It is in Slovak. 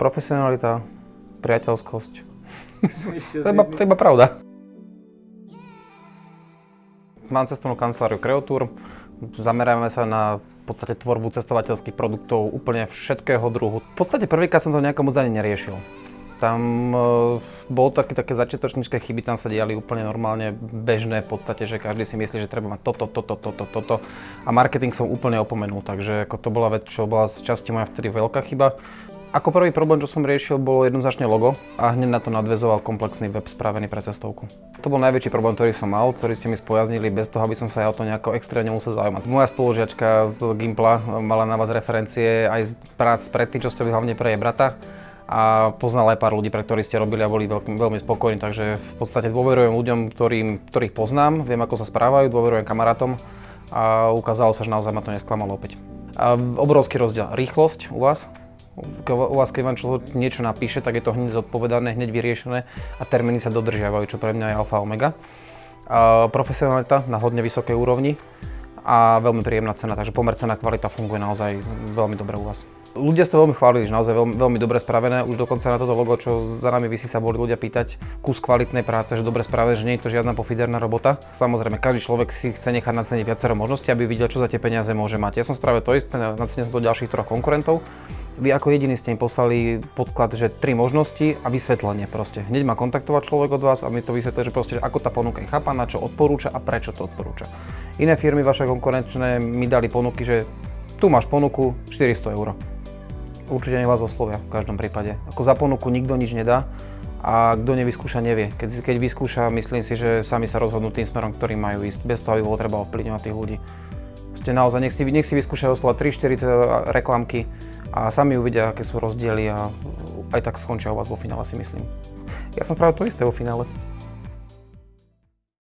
Profesionalita, priateľskosť. to, je iba, to iba pravda. Mám cestovnú kanceláriu Creotour, zameráme sa na v podstate tvorbu cestovateľských produktov úplne všetkého druhu. V podstate prvýkrát som to nejako moc ani neriešil. Tam e, bolo také, také začiatočnícke chyby, tam sa diali úplne normálne bežné v podstate, že každý si myslí, že treba mať toto, toto, toto, toto a marketing som úplne opomenul, takže ako to bola vec, čo bola z časti moja vtedy veľká chyba. Ako prvý problém, čo som riešil, bolo jednoznačne logo a hneď na to nadvezoval komplexný web spravený pre cestovku. To bol najväčší problém, ktorý som mal, ktorý ste mi spojaznili bez toho, aby som sa ja o to nejako extrémne musel zaujímať. Moja spolužiačka z Gimpla mala na vás referencie aj z prác predtým, čo ste hlavne pre jej brata a poznal aj pár ľudí, pre ktorých ste robili a boli veľmi, veľmi spokojní, takže v podstate dôverujem ľuďom, ktorým, ktorých poznám, viem ako sa správajú, dôverujem kamarátom a ukázalo sa, že naozaj ma to nesklamalo opäť. A obrovský rozdiel. Rýchlosť u vás, u vás, keď vám človek niečo napíše, tak je to hneď zodpovedané, hneď vyriešené a termíny sa dodržiavajú, čo pre mňa je alfa omega. A profesionalita na hodne vysokej úrovni a veľmi príjemná cena, takže pomer cena kvalita funguje naozaj veľmi dobre u vás. Ľudia ste veľmi chválili, že naozaj veľmi, veľmi dobre spravené. Už dokonca na toto logo, čo za nami vysí, sa boli ľudia pýtať kus kvalitnej práce, že dobre spravené, že nie je to žiadna pofiderná robota. Samozrejme, každý človek si chce nechať naceniť viacero možností, aby videl, čo za tie peniaze môže mať. Ja som spravil to isté, nacenil som do ďalších troch konkurentov. Vy ako jediný ste im poslali podklad, že tri možnosti a vysvetlenie proste. Hneď ma kontaktovať človek od vás a mi to vysvetlí, že proste, že ako tá ponuka je chápaná, čo odporúča a prečo to odporúča. Iné firmy vaše konkurenčné mi dali ponuky, že tu máš ponuku 400 eur. Určite nech vás oslovia v každom prípade. Ako za ponuku nikto nič nedá a kto nevyskúša, nevie. Keď, keď vyskúša, myslím si, že sami sa rozhodnú tým smerom, ktorým majú ísť, bez toho, aby bolo treba ovplyvňovať tých ľudí. Ste naozaj, nech si, nech si vyskúšajú oslovať 3-4 reklamky, a sami uvidia, aké sú rozdiely a aj tak skončia u vás vo finále si myslím. Ja som spravil to isté vo finále.